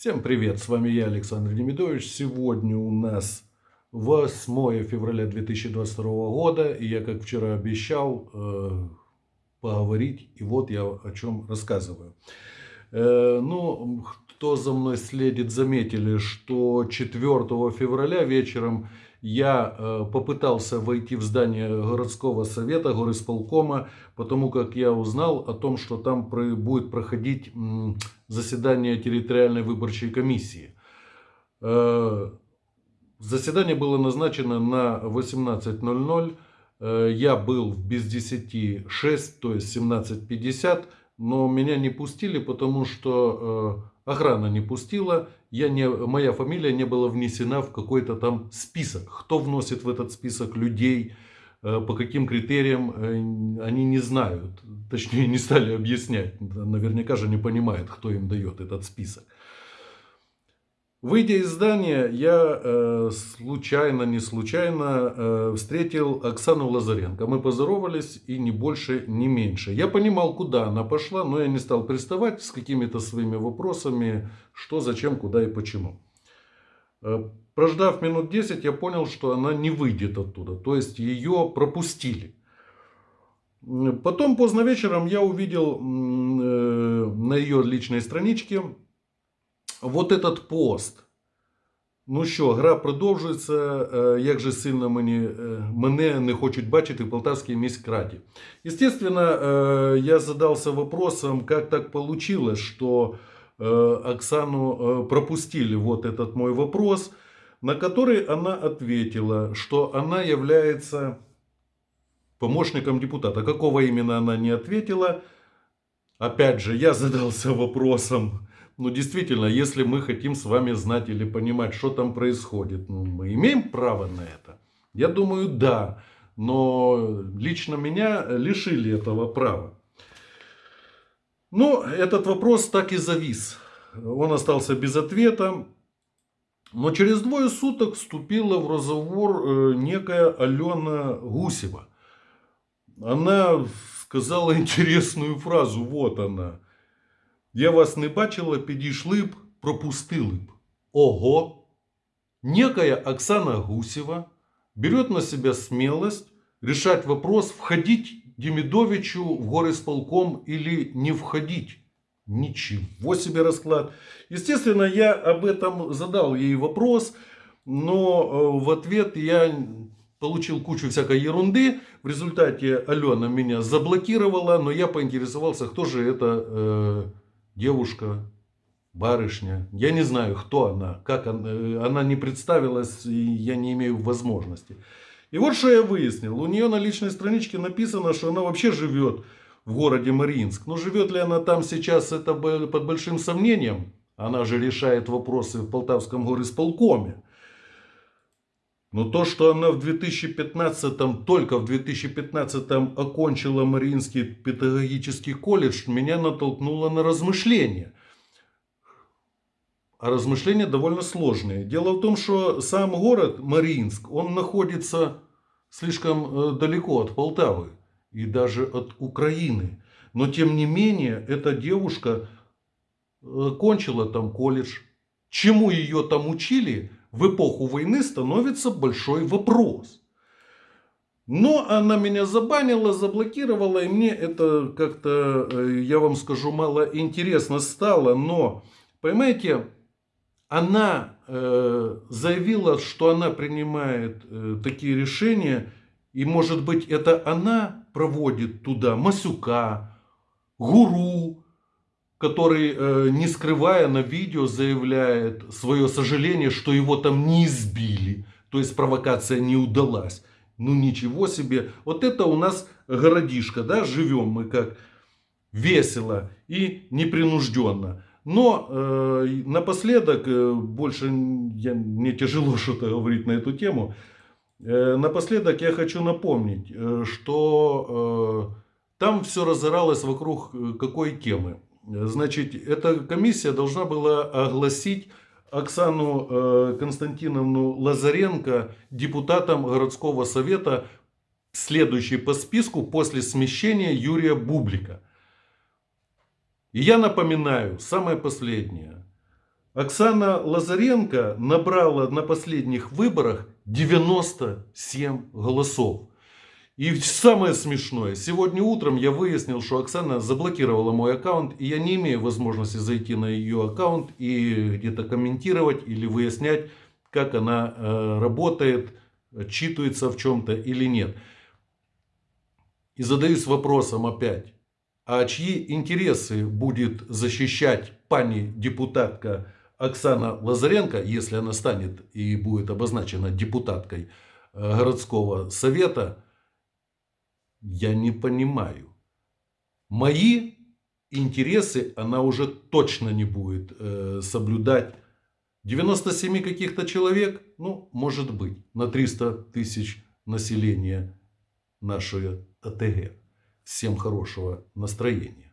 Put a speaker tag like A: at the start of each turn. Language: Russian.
A: Всем привет, с вами я, Александр Демидович. Сегодня у нас 8 февраля 2022 года, и я, как вчера обещал, э, поговорить, и вот я о чем рассказываю. Э, ну, кто за мной следит, заметили, что 4 февраля вечером я э, попытался войти в здание городского совета, горисполкома, потому как я узнал о том, что там будет проходить заседание территориальной выборчей комиссии. Э, заседание было назначено на 18.00. Э, я был без 10 6, то есть 17.50, но меня не пустили, потому что охрана не пустила, я не, моя фамилия не была внесена в какой-то там список. Кто вносит в этот список людей, э, по каким критериям, э, они не знают. Точнее, не стали объяснять. Наверняка же не понимают, кто им дает этот список. Выйдя из здания, я э, случайно, не случайно э, встретил Оксану Лазаренко. Мы поздоровались и ни больше, ни меньше. Я понимал, куда она пошла, но я не стал приставать с какими-то своими вопросами, что, зачем, куда и почему. Э, прождав минут 10, я понял, что она не выйдет оттуда. То есть ее пропустили. Потом поздно вечером я увидел э, на ее личной страничке вот этот пост. Ну що, гра продовжується. Як же сильно мені, мене не хочуть бачити в Полтавской міськраді. Естественно, я задался вопросом, как так получилось, что Оксану пропустили вот этот мой вопрос, на который она ответила, что она является помощником депутата. Какого именно она не ответила. Опять же, я задался вопросом, ну, действительно, если мы хотим с вами знать или понимать, что там происходит, ну, мы имеем право на это? Я думаю, да. Но лично меня лишили этого права. Ну, этот вопрос так и завис. Он остался без ответа. Но через двое суток вступила в разговор э, некая Алена Гусева. Она сказала интересную фразу. Вот она. Я вас не бачила, підійшли б, пропустили б. Ого! Некая Оксана Гусева берет на себя смелость решать вопрос, входить Демидовичу в горисполком или не входить. Ничего себе расклад. Естественно, я об этом задал ей вопрос, но э, в ответ я получил кучу всякой ерунды. В результате Алена меня заблокировала, но я поинтересовался, кто же это э, девушка, барышня. Я не знаю, кто она, как она. Э, она не представилась, и я не имею возможности. И вот что я выяснил. У нее на личной страничке написано, что она вообще живет в городе Мариинск. Но живет ли она там сейчас, это под большим сомнением. Она же решает вопросы в Полтавском горисполкоме. Но то, что она в 2015, только в 2015 окончила Мариинский педагогический колледж, меня натолкнуло на размышления. А размышления довольно сложные. Дело в том, что сам город Мариинск, он находится слишком э, далеко от Полтавы и даже от Украины. Но тем не менее, эта девушка э, кончила там колледж. Чему ее там учили, в эпоху войны становится большой вопрос. Но она меня забанила, заблокировала, и мне это как-то, э, я вам скажу, мало интересно стало. Но, понимаете, она э, заявила, что она принимает э, такие решения, и может быть это она проводит туда Масюка, Гуру, который, э, не скрывая на видео, заявляет свое сожаление, что его там не избили. То есть провокация не удалась. Ну ничего себе. Вот это у нас городишко, да, живем мы как весело и непринужденно. Но э, напоследок, э, больше я, мне тяжело что-то говорить на эту тему. Э, напоследок я хочу напомнить, э, что э, там все разоралось вокруг э, какой темы. Значит, эта комиссия должна была огласить Оксану э, Константиновну Лазаренко депутатом городского совета, следующей по списку после смещения Юрия Бублика. И я напоминаю, самое последнее. Оксана Лазаренко набрала на последних выборах 97 голосов. И самое смешное, сегодня утром я выяснил, что Оксана заблокировала мой аккаунт, и я не имею возможности зайти на ее аккаунт и где-то комментировать или выяснять, как она э, работает, отчитывается в чем-то или нет. И задаюсь вопросом опять, а чьи интересы будет защищать пани депутатка Оксана Лазаренко, если она станет и будет обозначена депутаткой э, городского совета, я не понимаю. Мои интересы она уже точно не будет э, соблюдать. 97 каких-то человек, ну, может быть, на 300 тысяч населения нашей АТГ. Всем хорошего настроения.